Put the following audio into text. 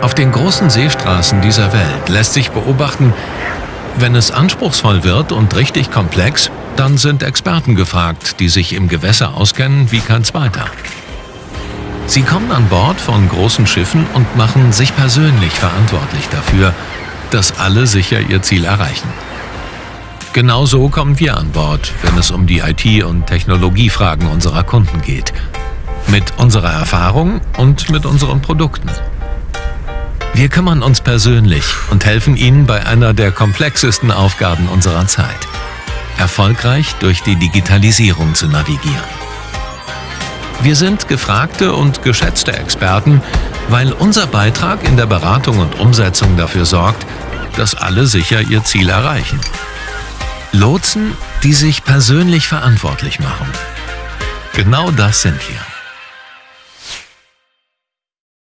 Auf den großen Seestraßen dieser Welt lässt sich beobachten, wenn es anspruchsvoll wird und richtig komplex, dann sind Experten gefragt, die sich im Gewässer auskennen wie kein zweiter. Sie kommen an Bord von großen Schiffen und machen sich persönlich verantwortlich dafür, dass alle sicher ihr Ziel erreichen. Genauso kommen wir an Bord, wenn es um die IT- und Technologiefragen unserer Kunden geht. Mit unserer Erfahrung und mit unseren Produkten. Wir kümmern uns persönlich und helfen Ihnen bei einer der komplexesten Aufgaben unserer Zeit. Erfolgreich durch die Digitalisierung zu navigieren. Wir sind gefragte und geschätzte Experten, weil unser Beitrag in der Beratung und Umsetzung dafür sorgt, dass alle sicher ihr Ziel erreichen. Lotsen, die sich persönlich verantwortlich machen. Genau das sind wir.